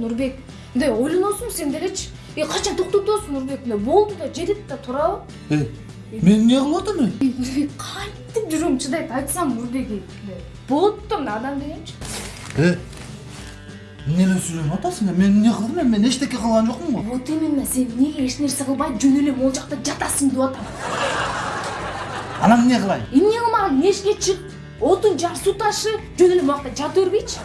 нурбек мындай ойлоносуңбу сен делечи качан токтоп атасың нурбек мындай болду да жетет да турабы мен эмне кылып атам мен? Нурбек кантип жүрөгүм чыдайт айтсам нурбек болот да мына адам дегенчи Э, эмне эле сүйлөнүп атасың мен эмне кылдым эми мен эчтеке кылган жокмун го вот именно сен эмнеге эч нерсе кылбай жөн эле могул жакта жатасың деп атам анан эмне кылайын эмне кылмаган эшикке чык отун жар суу ташы жөн эле могул жакта жата бергейчи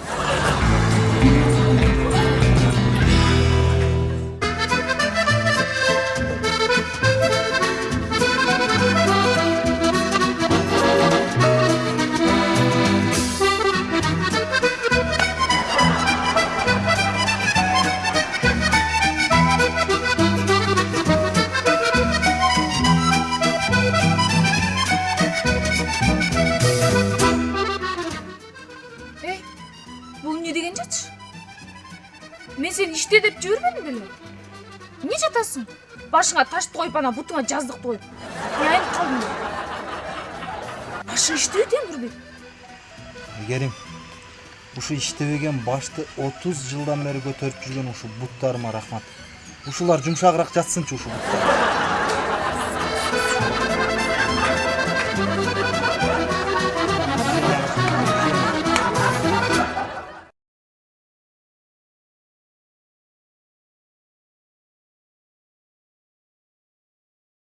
жатчы мен сени иште деп жибербедим беле? Эмне жатасың? Башыңа ташты коюп анан бутуңа жаздыкты коюп. Айнып калдың башың иштебейт эми нурбек айгерим ушу иштебеген башты отуз жылдан бери көтөрүп жүргөн ушул буттарыма рахмат. Ушулар жумшагыраак жатсынчы ушул буттар